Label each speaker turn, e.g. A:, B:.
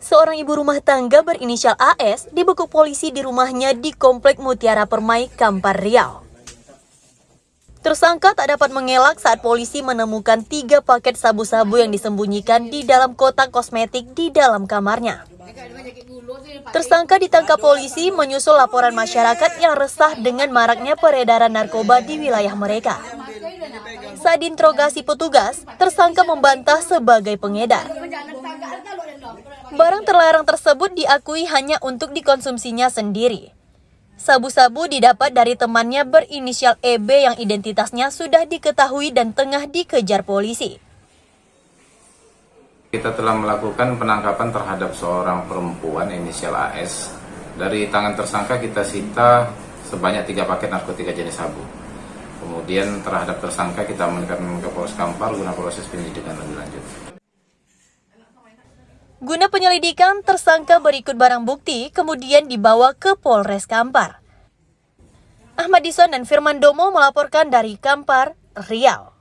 A: Seorang ibu rumah tangga berinisial AS dibekuk polisi di rumahnya di Komplek Mutiara Permai, Kampar Riau. Tersangka tak dapat mengelak saat polisi menemukan tiga paket sabu-sabu yang disembunyikan di dalam kotak kosmetik di dalam kamarnya. Tersangka ditangkap polisi menyusul laporan masyarakat yang resah dengan maraknya peredaran narkoba di wilayah mereka. Saat diinterogasi petugas, tersangka membantah sebagai pengedar. Barang terlarang tersebut diakui hanya untuk dikonsumsinya sendiri. Sabu-sabu didapat dari temannya berinisial EB yang identitasnya sudah diketahui dan tengah dikejar polisi.
B: Kita telah melakukan penangkapan terhadap seorang perempuan inisial AS. Dari tangan tersangka kita sita sebanyak tiga paket narkotika jenis sabu. Kemudian terhadap tersangka kita meningkatkan ke Polres Kampar guna proses penyelidikan lebih lanjut.
A: Guna penyelidikan, tersangka berikut barang bukti kemudian dibawa ke Polres Kampar. Ahmad Dison dan Firman Domo melaporkan dari Kampar, Riau.